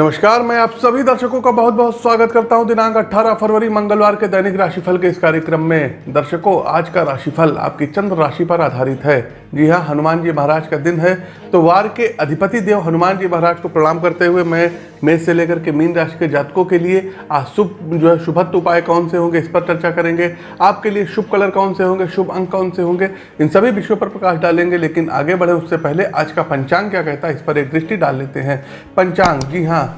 नमस्कार, मैं आप सभी दर्शकों का बहुत बहुत स्वागत करता हूँ दिनांक 18 फरवरी, मंगलवार के दैनिक राशिफल के इस कार्यक्रम में। दर्शकों, आज का राशिफल आपकी चंद्र राशि पर आधारित है। जी हाँ हनुमान जी महाराज का दिन है तो वार के अधिपति देव हनुमान जी महाराज को प्रणाम करते हुए मैं मेष से लेकर के मीन राशि के जातकों के लिए आज शुभ, जो है, शुभत्व उपाय कौन से होंगे इस पर चर्चा करेंगे। आपके लिए शुभ कलर कौन से होंगे, शुभ अंक कौन से होंगे, इन सभी विषयों पर प्रकाश डालेंगे, लेकिन आगे बढ़े उससे पहले आज का पंचांग क्या कहता है, इस पर एक दृष्टि डाल लेते हैं। पंचांग, जी हाँ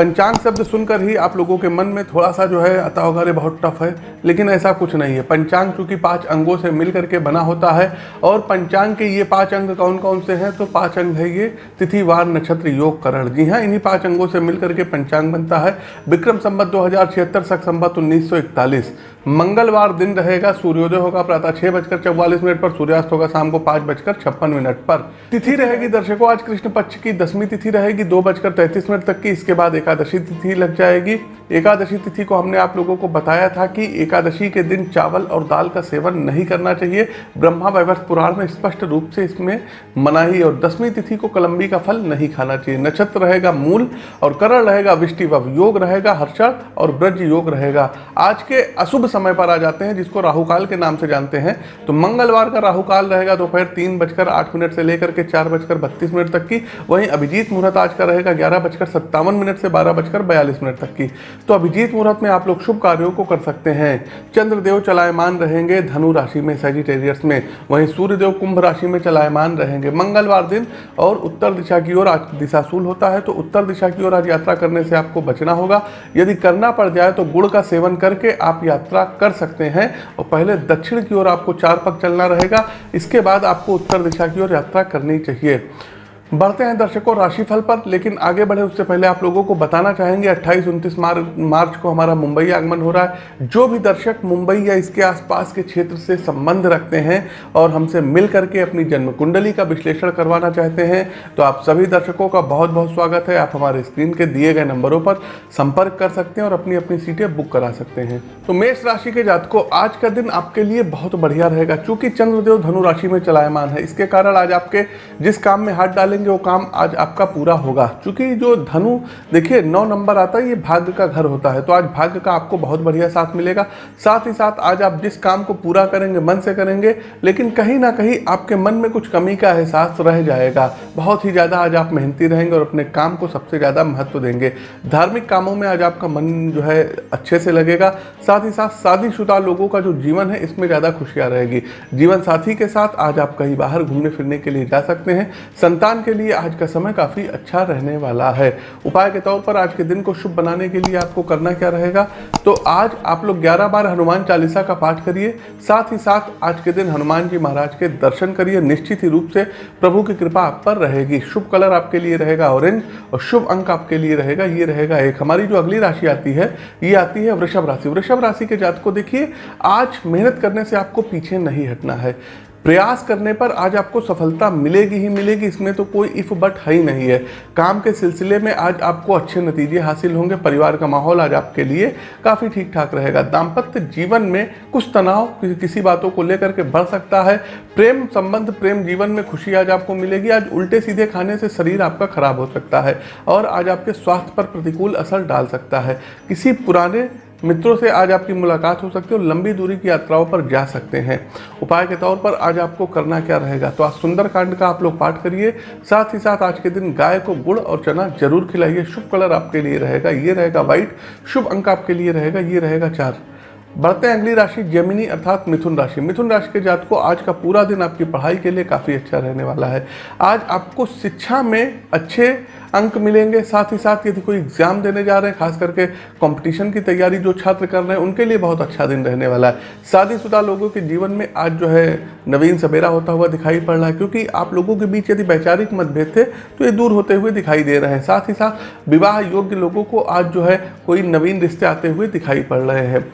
पंचांग शब्द सुनकर ही आप लोगों के मन में थोड़ा सा जो है आता होगा अरे बहुत टफ है, लेकिन ऐसा कुछ नहीं है। पंचांग चूँकि पाँच अंगों से मिल करके बना होता है, और पंचांग के ये पाँच अंग कौन कौन से हैं? तो पाँच अंग है ये तिथि वार नक्षत्र योग करण। जी हाँ इन्हीं पाँच अंगों से मिल करके पंचांग बनता है। विक्रम संबत दो हज़ार छिहत्तर, सख संबत उन्नीस मंगलवार दिन रहेगा, सूर्योदय होगा, प्रातः छह बजकर चौवालीस मिनट पर, सूर्यास्त होगा शाम को पाँच बजकर छप्पन मिनट पर। तिथि रहेगी दर्शकों, आज कृष्ण पक्ष की दसवीं तिथि रहेगी, दो बजकर तैंतीस मिनट तक की। इसके बाद एकादशी तिथि लग जाएगी। एकादशी तिथि को हमने आप लोगों को बताया था कि एकादशी के दिन चावल और दाल का सेवन नहीं करना चाहिए। ब्रह्मा वैवर्त पुराण में स्पष्ट रूप से इसमें मनाही और दसवीं तिथि को कलम्बी का फल नहीं खाना चाहिए। नक्षत्र रहेगा मूल और करण रहेगा, विष्टि योग रहेगा हर्षण और ब्रज योग रहेगा। आज के अशुभ समय पर आ जाते हैं, जिसको राहुकाल के नाम से जानते हैं। तो मंगलवार का राहुकाल रहेगा, दोपहर तीन बजकर आठ मिनट से लेकर के चार बजकर बत्तीस मिनट तक की। वहीं अभिजीत मुहूर्त आज का रहेगा, ग्यारह बजकर सत्तावन मिनट से बारह बजकर बयालीस मिनट तक की। तो अभिजीत मुहूर्त में आप लोग शुभ कार्यों को कर सकते हैं। चंद्रदेव चलायमान रहेंगे धनु राशि में सेजिटेरियस में। वहीं सूर्यदेव कुंभ राशि में चलायमान रहेंगे। मंगलवार दिन और उत्तर दिशा की ओर आज दिशाशूल होता है तो उत्तर दिशा की ओर आज यात्रा करने से आपको बचना होगा। यदि करना पड़ जाए तो गुड़ का सेवन करके आप यात्रा कर सकते हैं। और पहले दक्षिण की ओर आपको चार पग चलना रहेगा। इसके बाद आपको उत्तर दिशा की ओर यात्रा करनी चाहिए। बढ़ते हैं दर्शकों राशिफल पर, लेकिन आगे बढ़े उससे पहले आप लोगों को बताना चाहेंगे 28 उनतीस मार्च मार्च को हमारा मुंबई आगमन हो रहा है। जो भी दर्शक मुंबई या इसके आसपास के क्षेत्र से संबंध रखते हैं और हमसे मिल करके अपनी जन्म कुंडली का विश्लेषण करवाना चाहते हैं तो आप सभी दर्शकों का बहुत बहुत स्वागत है। आप हमारे स्क्रीन के दिए गए नंबरों पर संपर्क कर सकते हैं और अपनी अपनी सीटें बुक करा सकते हैं। तो मेष राशि के जातकों, आज का दिन आपके लिए बहुत बढ़िया रहेगा, चूँकि चंद्रदेव धनुराशि में चलायमान है। इसके कारण आज आपके जिस काम में हाथ डालेंगे करेंगे वो काम आज आपका पूरा होगा। क्योंकि जो धनु, देखिए, नौ नंबर आता है, ये भाग्य का घर होता है। तो आज भाग्य का आपको बहुत बढ़िया साथ मिलेगा। साथ ही साथ आज आप जिस काम को पूरा करेंगे, मन से करेंगे, लेकिन कहीं ना कहीं आपके मन में कुछ कमी का एहसास रह जाएगा। बहुत ही ज़्यादा आज आप मेहनती रहेंगे और अपने काम को सबसे ज़्यादा महत्व देंगे। धार्मिक कामों में आज आपका मन जो है अच्छे से लगेगा। साथ ही साथ शादीशुदा लोगों का जो जीवन है, इसमें ज़्यादा खुशियाँ रहेगी। जीवन साथी के साथ आज आप कहीं बाहर घूमने फिरने के लिए जा सकते हैं। संतान के के लिए आज का समय काफ़ी अच्छा रहने वाला है। उपाय के तौर पर आज के दिन को शुभ बनाने के लिए आपको करना क्या रहेगा? तो आज आप लोग 11 बार हनुमान चालीसा का पाठ करिए, साथ ही साथ आज के दिन हनुमान जी महाराज के दर्शन करिए, निश्चित ही रूप से प्रभु की कृपा आप पर रहेगी। शुभ कलर आपके लिए रहेगा ऑरेंज और शुभ अंक आपके लिए रहेगा, ये रहेगा एक। हमारी जो अगली राशि आती है, ये आती है वृषभ राशि। वृषभ राशि के जात देखिए, आज मेहनत करने से आपको पीछे नहीं हटना है। प्रयास करने पर आज आपको सफलता मिलेगी ही मिलेगी, इसमें तो कोई इफ़ बट है ही नहीं है। काम के सिलसिले में आज आपको अच्छे नतीजे हासिल होंगे, परिवार का माहौल आज आपके लिए काफ़ी ठीक ठाक रहेगा। दाम्पत्य जीवन में कुछ तनाव, किसी बातों को लेकर के बढ़ सकता है। प्रेम संबंध, प्रेम जीवन में खुशी आज आपको मिलेगी। आज उल्टे सीधे खाने से शरीर आपका खराब हो सकता है और आज आपके स्वास्थ्य पर प्रतिकूल असर डाल सकता है। किसी पुराने मित्रों से आज आपकी मुलाकात हो सकती है और लंबी दूरी की यात्राओं पर जा सकते हैं। उपाय के तौर पर आज आपको करना क्या रहेगा? तो आज सुंदरकांड का आप लोग पाठ करिए। साथ ही साथ आज के दिन गाय को गुड़ और चना ज़रूर खिलाइए। शुभ कलर आपके लिए रहेगा। ये रहेगा व्हाइट। शुभ अंक आपके लिए रहेगा। ये रहेगा चार। बढ़ते हैं अगली राशि जमिनी अर्थात मिथुन राशि। मिथुन राशि के जात को आज का पूरा दिन आपकी पढ़ाई के लिए काफ़ी अच्छा रहने वाला है। आज आपको शिक्षा में अच्छे अंक मिलेंगे, साथ ही साथ यदि कोई एग्ज़ाम देने जा रहे हैं, खास करके कंपटीशन की तैयारी जो छात्र कर रहे हैं, उनके लिए बहुत अच्छा दिन रहने वाला है। शादीशुदा लोगों के जीवन में आज जो है नवीन सवेरा होता हुआ दिखाई पड़ रहा है, क्योंकि आप लोगों के बीच यदि वैचारिक मतभेद थे तो ये दूर होते हुए दिखाई दे रहे हैं। साथ ही साथ विवाह योग्य लोगों को आज जो है कोई नवीन रिश्ते आते हुए दिखाई पड़ रहे हैं।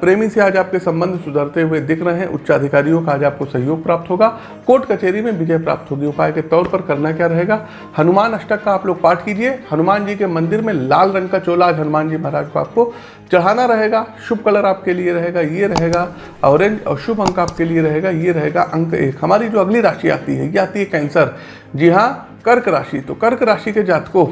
प्रेमी से आज आपके संबंध सुधरते हुए दिख रहे हैं। उच्चाधिकारियों का आज आपको सहयोग प्राप्त होगा। कोर्ट कचहरी में विजय प्राप्त होगी। उपाय के तौर पर करना क्या रहेगा? हनुमान अष्टक का आप लोग पाठ कीजिए। हनुमान जी के मंदिर में लाल रंग का चोला आज हनुमान जी महाराज को आपको चढ़ाना रहेगा। शुभ कलर आपके लिए रहेगा, ये रहेगा। ऑरेंज और शुभ अंक आपके लिए रहेगा, ये रहेगा। अंक एक। हमारी जो अगली राशि आती है, ये आती है कैंसर। जी हाँ कर्क राशि। तो कर्क राशि के जात को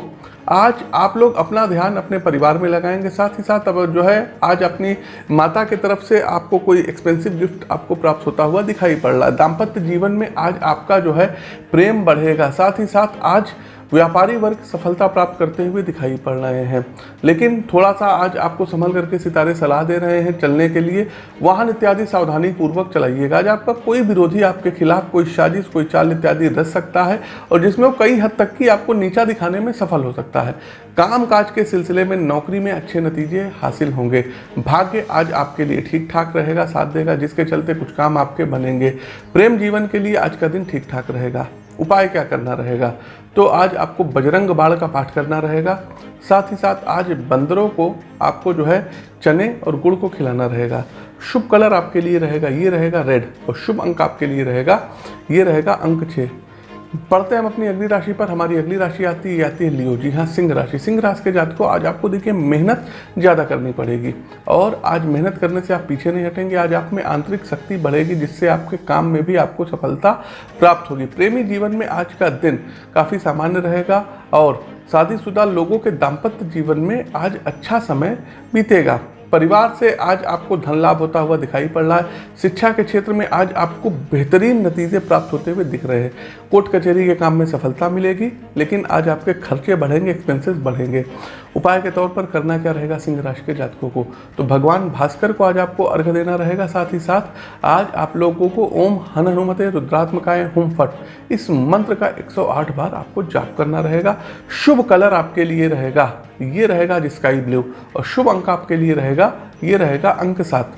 आज आप लोग अपना ध्यान अपने परिवार में लगाएँगे, साथ ही साथ अब जो है, आज अपनी माता की तरफ़ से आपको कोई एक्सपेंसिव गिफ्ट आपको प्राप्त होता हुआ दिखाई पड़ रहा है। दाम्पत्य जीवन में आज आपका जो है, प्रेम बढ़ेगा। साथ ही साथ आज व्यापारी वर्ग सफलता प्राप्त करते हुए दिखाई पड़ रहे हैं। लेकिन थोड़ा सा आज आपको संभल करके सितारे सलाह दे रहे हैं चलने के लिए। वाहन इत्यादि सावधानी पूर्वक चलाइएगा। आज आपका कोई विरोधी आपके खिलाफ कोई साजिश, कोई चाल इत्यादि रच सकता है और जिसमें वो कई हद तक की आपको नीचा दिखाने में सफल हो सकता है। काम काज के सिलसिले में नौकरी में अच्छे नतीजे हासिल होंगे। भाग्य आज आपके लिए ठीक ठाक रहेगा, साथ देगा, जिसके चलते कुछ काम आपके बनेंगे। प्रेम जीवन के लिए आज का दिन ठीक ठाक रहेगा। उपाय क्या करना रहेगा? तो आज आपको बजरंग बाण का पाठ करना रहेगा। साथ ही साथ आज बंदरों को आपको जो है चने और गुड़ को खिलाना रहेगा। शुभ कलर आपके लिए रहेगा, ये रहेगा रेड और शुभ अंक आपके लिए रहेगा, ये रहेगा अंक छः पढ़ते हैं हम अपनी अगली राशि पर, हमारी अगली राशि आती है आती है लियो जी। हाँ सिंह राशि। सिंह राशि के जात को आज आपको देखिए मेहनत ज़्यादा करनी पड़ेगी और आज मेहनत करने से आप पीछे नहीं हटेंगे। आज आप में आंतरिक शक्ति बढ़ेगी, जिससे आपके काम में भी आपको सफलता प्राप्त होगी। प्रेमी जीवन में आज का दिन काफ़ी सामान्य रहेगा और शादीशुदा लोगों के दाम्पत्य जीवन में आज अच्छा समय बीतेगा। परिवार से आज आपको धन लाभ होता हुआ दिखाई पड़ रहा है। शिक्षा के क्षेत्र में आज आपको बेहतरीन नतीजे प्राप्त होते हुए दिख रहे हैं। कोर्ट कचहरी के काम में सफलता मिलेगी, लेकिन आज आपके खर्चे बढ़ेंगे एक्सपेंसेस बढ़ेंगे। उपाय के तौर पर करना क्या रहेगा सिंह राशि के जातकों को? तो भगवान भास्कर को आज आपको अर्घ देना रहेगा, साथ ही साथ आज आप लोगों को ओम हन हनुमते रुद्रात्मकाय हुम फट। इस मंत्र का 108 बार आपको जाप करना रहेगा। शुभ कलर आपके लिए रहेगा, ये रहेगा स्काई ब्लू और शुभ अंक आपके लिए रहेगा ये रहेगा अंक सात।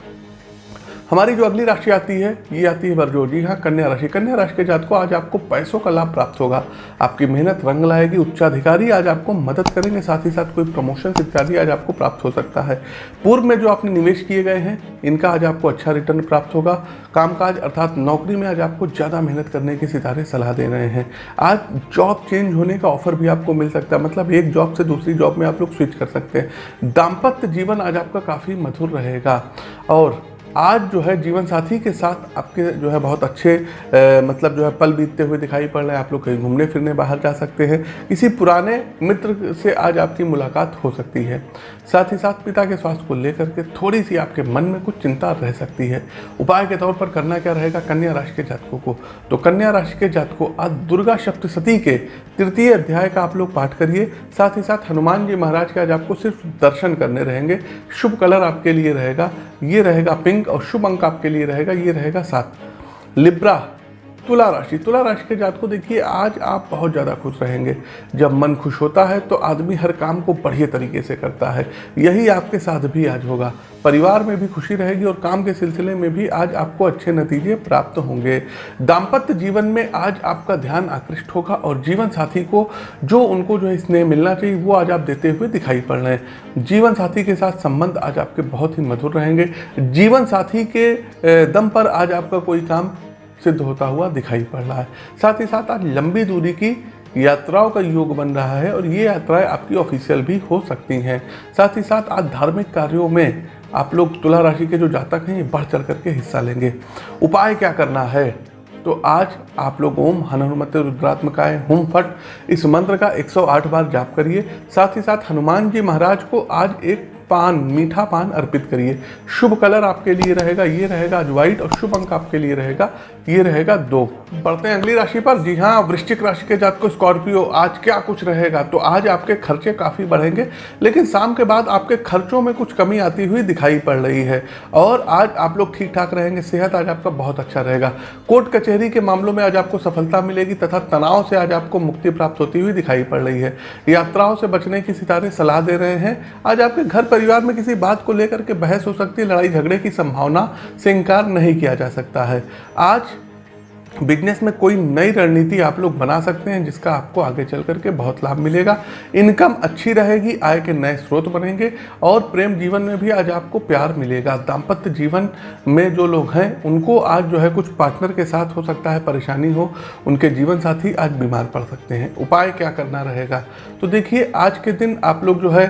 हमारी जो अगली राशि आती है, ये आती है बरजो जी हाँ कन्या राशि। कन्या राशि के जात को आज आपको पैसों का लाभ प्राप्त होगा। आपकी मेहनत रंग लाएगी, उच्चाधिकारी आज आपको मदद करेंगे, साथ ही साथ कोई प्रमोशन इत्यादि आज आपको प्राप्त हो सकता है। पूर्व में जो आपने निवेश किए गए हैं, इनका आज आपको अच्छा रिटर्न प्राप्त होगा। कामकाज अर्थात नौकरी में आज आपको ज़्यादा मेहनत करने के सितारे सलाह दे रहे हैं। आज जॉब चेंज होने का ऑफ़र भी आपको मिल सकता है मतलब एक जॉब से दूसरी जॉब में आप लोग स्विच कर सकते हैं। दाम्पत्य जीवन आज आपका काफ़ी मधुर रहेगा। और आज जो है जीवन साथी के साथ आपके जो है बहुत अच्छे आ, मतलब जो है पल बीतते हुए दिखाई पड़ रहे हैं। आप लोग कहीं घूमने फिरने बाहर जा सकते हैं। किसी पुराने मित्र से आज आपकी मुलाकात हो सकती है। साथ ही साथ पिता के स्वास्थ्य को लेकर के थोड़ी सी आपके मन में कुछ चिंता रह सकती है। उपाय के तौर पर करना क्या रहेगा? कन्या राशि के जातकों को। तो कन्या राशि के जातकों आज दुर्गा सप्तशती के तृतीय अध्याय का आप लोग पाठ करिए। साथ ही साथ हनुमान जी महाराज के आज आपको सिर्फ़ दर्शन करने रहेंगे। शुभ कलर आपके लिए रहेगा। ये रहेगा पिंक और शुभ अंक आपके लिए रहेगा ये रहेगा सात लिब्रा तुला राशि। तुला राशि के जात को देखिए, आज आप बहुत ज़्यादा खुश रहेंगे। जब मन खुश होता है तो आदमी हर काम को बढ़िया तरीके से करता है। यही आपके साथ भी आज होगा। परिवार में भी खुशी रहेगी और काम के सिलसिले में भी आज आपको अच्छे नतीजे प्राप्त होंगे। दाम्पत्य जीवन में आज आपका ध्यान आकृष्ट होगा और जीवन साथी को जो उनको जो है स्नेह मिलना चाहिए, वो आज आप देते हुए दिखाई पड़ रहे हैं। जीवन साथी के साथ संबंध आज आपके बहुत ही मधुर रहेंगे। जीवन साथी के दम पर आज आपका कोई काम सिद्ध होता हुआ दिखाई पड़ रहा है। साथ ही साथ आज लंबी दूरी की यात्राओं का योग बन रहा है और ये यात्राएँ आपकी ऑफिशियल भी हो सकती हैं। साथ ही साथ आज धार्मिक कार्यों में आप लोग तुला राशि के जो जातक हैं, ये बढ़ चढ़ करके हिस्सा लेंगे। उपाय क्या करना है? तो आज आप लोग ओम हनुमत रुद्रात्मकाय, हुम फट, इस मंत्र का 108 बार जाप करिए। साथ ही साथ हनुमान जी महाराज को आज एक पान, मीठा पान अर्पित करिए। शुभ कलर आपके लिए रहेगा, ये रहेगा आज व्हाइट और शुभ अंक आपके लिए रहेगा, ये रहेगा दो। बढ़ते हैं अगली राशि पर। जी हाँ वृश्चिक राशि के जात को स्कॉर्पियो, आज क्या कुछ रहेगा? तो आज आपके खर्चे काफ़ी बढ़ेंगे, लेकिन शाम के बाद आपके खर्चों में कुछ कमी आती हुई दिखाई पड़ रही है। और आज आप लोग ठीक ठाक रहेंगे, सेहत आज आपका बहुत अच्छा रहेगा। कोर्ट कचहरी के मामलों में आज आपको सफलता मिलेगी, तथा तनाव से आज आपको मुक्ति प्राप्त होती हुई दिखाई पड़ रही है। यात्राओं से बचने की सितारे सलाह दे रहे हैं। आज आपके घर पर परिवार में किसी बात को लेकर के बहस हो सकती है, लड़ाई झगड़े की संभावना से इनकार नहीं किया जा सकता है। आज बिज़नेस में कोई नई रणनीति आप लोग बना सकते हैं, जिसका आपको आगे चल करके बहुत लाभ मिलेगा। इनकम अच्छी रहेगी, आय के नए स्रोत बनेंगे, और प्रेम जीवन में भी आज आपको प्यार मिलेगा। दाम्पत्य जीवन में जो लोग हैं, उनको आज जो है कुछ पार्टनर के साथ हो सकता है, परेशानी हो, उनके जीवन साथी आज बीमार पड़ सकते हैं। उपाय क्या करना रहेगा? तो देखिए, आज के दिन आप लोग जो है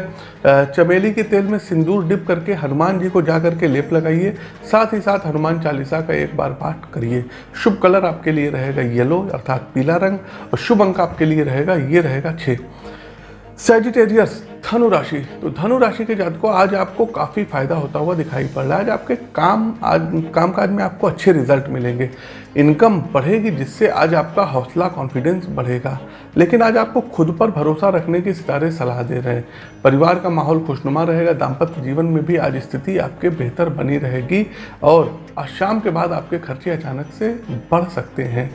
चमेली के तेल में सिंदूर डिप करके हनुमान जी को जा करके लेप लगाइए। साथ ही साथ हनुमान चालीसा का एक बार पाठ करिए। शुभ कलर आपके लिए रहेगा येलो अर्थात पीला रंग और शुभ अंक आपके लिए रहेगा, ये रहेगा छः सेजिटेरियस धनु राशि। तो धनु राशि के जात को आज आपको काफ़ी फ़ायदा होता हुआ दिखाई पड़ रहा है। आज आपके काम, आज कामकाज में आपको अच्छे रिज़ल्ट मिलेंगे। इनकम बढ़ेगी, जिससे आज आपका हौसला कॉन्फिडेंस बढ़ेगा। लेकिन आज आपको खुद पर भरोसा रखने की सितारे सलाह दे रहे हैं। परिवार का माहौल खुशनुमा रहेगा। दाम्पत्य जीवन में भी आज स्थिति आपके बेहतर बनी रहेगी और आज शाम के बाद आपके खर्चे अचानक से बढ़ सकते हैं।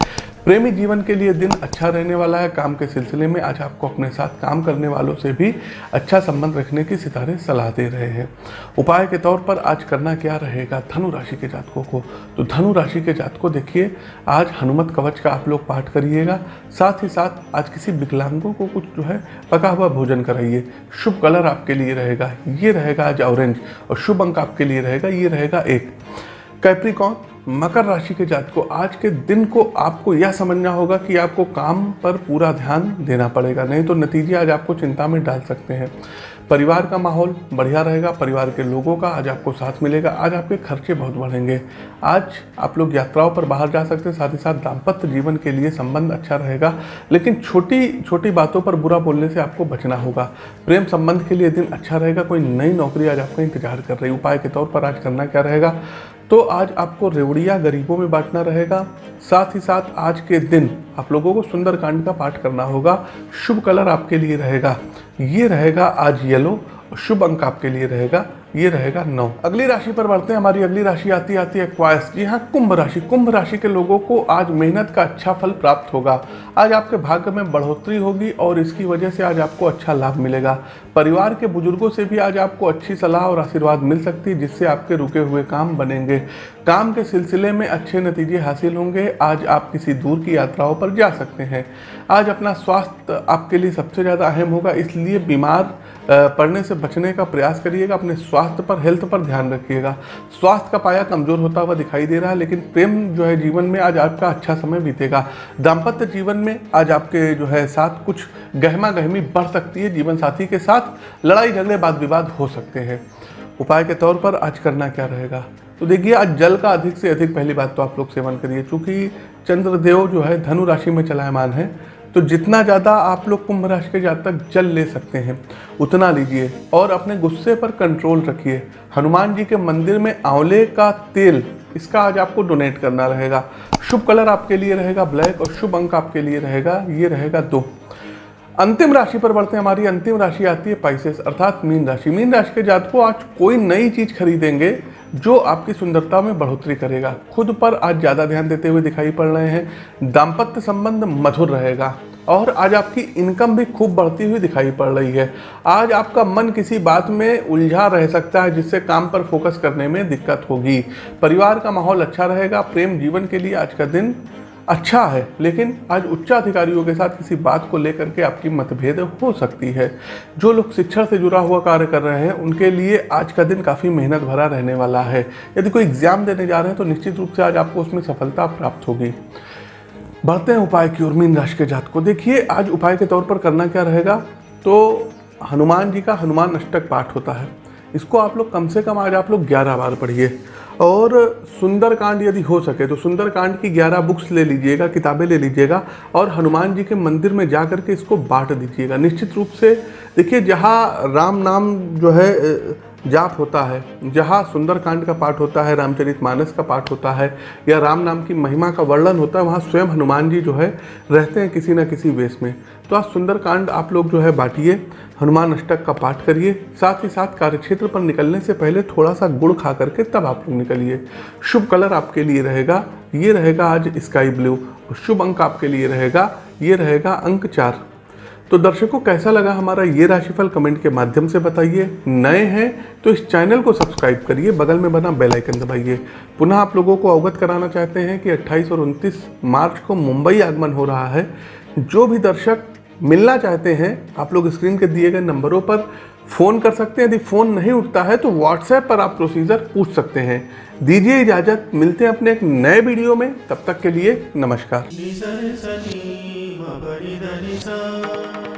प्रेमी जीवन के लिए दिन अच्छा रहने वाला है, काम के सिलसिले में आज आपको अपने साथ काम करने वालों से भी अच्छा संबंध रखने की सितारे सलाह दे रहे हैं। उपाय के तौर पर आज करना क्या रहेगा धनु राशि के जातकों को? तो धनु राशि के जातकों, देखिए, आज हनुमत कवच का आप लोग पाठ करिएगा, साथ ही साथ आज किसी विकलांगों को कुछ जो है पका हुआ भोजन कराइए। शुभ कलर आपके लिए रहेगा, ये रहेगा आज ऑरेंज, और शुभ अंक आपके लिए रहेगा, ये रहेगा एक। कैप्रिकॉन मकर राशि के जात को, आज के दिन को आपको यह समझना होगा कि आपको काम पर पूरा ध्यान देना पड़ेगा। नहीं तो नतीजे आज आपको चिंता में डाल सकते हैं। परिवार का माहौल बढ़िया रहेगा, परिवार के लोगों का आज आपको साथ मिलेगा, आज आपके खर्चे बहुत बढ़ेंगे। आज आप लोग यात्राओं पर बाहर जा सकते हैं, साथ ही साथ दाम्पत्य जीवन के लिए संबंध अच्छा रहेगा। लेकिन छोटी छोटी बातों पर बुरा बोलने से आपको बचना होगा। प्रेम संबंध के लिए दिन अच्छा रहेगा, कोई नई नौकरी आज आपका इंतज़ार कर रही उपाय के तौर पर आज करना क्या रहेगा? तो आज आपको रेवड़िया गरीबों में बांटना रहेगा। साथ ही साथ आज के दिन आप लोगों को सुंदरकांड का पाठ करना होगा। शुभ कलर आपके लिए रहेगा। ये रहेगा आज येलो। शुभ अंक आपके लिए रहेगा। ये रहेगा नौ। अगली राशि पर बढ़ते हैं, हमारी अगली राशि आती आती है क्वाइस। जी हाँ कुंभ राशि। कुंभ राशि के लोगों को आज मेहनत का अच्छा फल प्राप्त होगा। आज आपके भाग्य में बढ़ोतरी होगी और इसकी वजह से आज आपको अच्छा लाभ मिलेगा। परिवार के बुज़ुर्गों से भी आज आपको अच्छी सलाह और आशीर्वाद मिल सकती है, जिससे आपके रुके हुए काम बनेंगे। काम के सिलसिले में अच्छे नतीजे हासिल होंगे। आज आप किसी दूर की यात्राओं पर जा सकते हैं। आज अपना स्वास्थ्य आपके लिए सबसे ज़्यादा अहम होगा, इसलिए बीमार पड़ने से बचने का प्रयास करिएगा, अपने स्वास्थ्य पर, हेल्थ पर ध्यान रखिएगा। स्वास्थ्य का पाया कमज़ोर होता हुआ दिखाई दे रहा है, लेकिन प्रेम जो है जीवन में आज आपका अच्छा समय बीतेगा। दाम्पत्य जीवन में आज आपके जो है साथ कुछ गहमा गहमी बढ़ सकती है, जीवन साथी के साथ लड़ाई झगड़े वाद विवाद हो सकते हैं। उपाय के तौर पर आज करना क्या रहेगा? तो देखिए, आज जल का अधिक से अधिक पहली बात तो आप लोग सेवन करिए। चूँकि चंद्रदेव जो है, धनु राशि में चलायमान है तो जितना ज़्यादा आप लोग कुंभ राशि के जातक जल ले सकते हैं, उतना लीजिए। और अपने गुस्से पर कंट्रोल रखिए। हनुमान जी के मंदिर में आंवले का तेल, इसका आज आपको डोनेट करना रहेगा। शुभ कलर आपके लिए रहेगा, ब्लैक, और शुभ अंक आपके लिए रहेगा, ये रहेगा दो। अंतिम राशि पर बढ़ते हैं, हमारी अंतिम राशि आती है पाइसेस अर्थात मीन राशि। मीन राशि के जात को आज कोई नई चीज़ खरीदेंगे जो आपकी सुंदरता में बढ़ोतरी करेगा। खुद पर आज ज़्यादा ध्यान देते हुए दिखाई पड़ रहे हैं, दाम्पत्य संबंध मधुर रहेगा और आज आपकी इनकम भी खूब बढ़ती हुई दिखाई पड़ रही है। आज आपका मन किसी बात में उलझा रह सकता है, जिससे काम पर फोकस करने में दिक्कत होगी। परिवार का माहौल अच्छा रहेगा, प्रेम जीवन के लिए आज का दिन अच्छा है, लेकिन आज उच्चाधिकारियों के साथ किसी बात को लेकर के आपकी मतभेद हो सकती है। जो लोग शिक्षा से जुड़ा हुआ कार्य कर रहे हैं, उनके लिए आज का दिन काफ़ी मेहनत भरा रहने वाला है। यदि कोई एग्ज़ाम देने जा रहे हैं तो निश्चित रूप से आज आपको उसमें सफलता प्राप्त होगी। बढ़ते हैं उपाय की ओर, मीन राशि के जात को। देखिए, आज उपाय के तौर पर करना क्या रहेगा? तो हनुमान जी का हनुमान अष्टक पाठ होता है। इसको आप लोग कम से कम आज आप लोग ग्यारह बार पढ़िए। और सुंदरकांड यदि हो सके तो सुंदरकांड की ग्यारह बुक्स ले लीजिएगा, किताबें ले लीजिएगा, और हनुमान जी के मंदिर में जा के इसको बांट दीजिएगा। निश्चित रूप से, देखिए, जहाँ राम नाम जो है जाप होता है, जहाँ सुंदरकांड का पाठ होता है रामचरित मानस का पाठ होता है, या राम नाम की महिमा का वर्णन होता है, वहाँ स्वयं हनुमान जी जो है रहते हैं किसी न किसी वेश में। तो आज सुंदरकांड आप लोग जो है बांटिए, हनुमान अष्टक का पाठ करिए, साथ ही साथ कार्यक्षेत्र पर निकलने से पहले थोड़ा सा गुड़ खा करके तब आप लोग निकलिए। शुभ कलर आपके लिए रहेगा, ये रहेगा आज स्काई ब्लू शुभ अंक आपके लिए रहेगा, ये रहेगा अंक चार। तो दर्शकों, कैसा लगा हमारा ये राशिफल कमेंट के माध्यम से बताइए। नए हैं तो इस चैनल को सब्सक्राइब करिए, बगल में बना बेल आइकन दबाइए। पुनः आप लोगों को अवगत कराना चाहते हैं कि 28 और 29 मार्च को मुंबई आगमन हो रहा है। जो भी दर्शक मिलना चाहते हैं, आप लोग स्क्रीन के दिए गए नंबरों पर फ़ोन कर सकते हैं। यदि फ़ोन नहीं उठता है तो व्हाट्सएप पर आप प्रोसीजर पूछ सकते हैं। दीजिए इजाज़त, मिलते हैं अपने एक नए वीडियो में। तब तक के लिए नमस्कार। Ba ba di.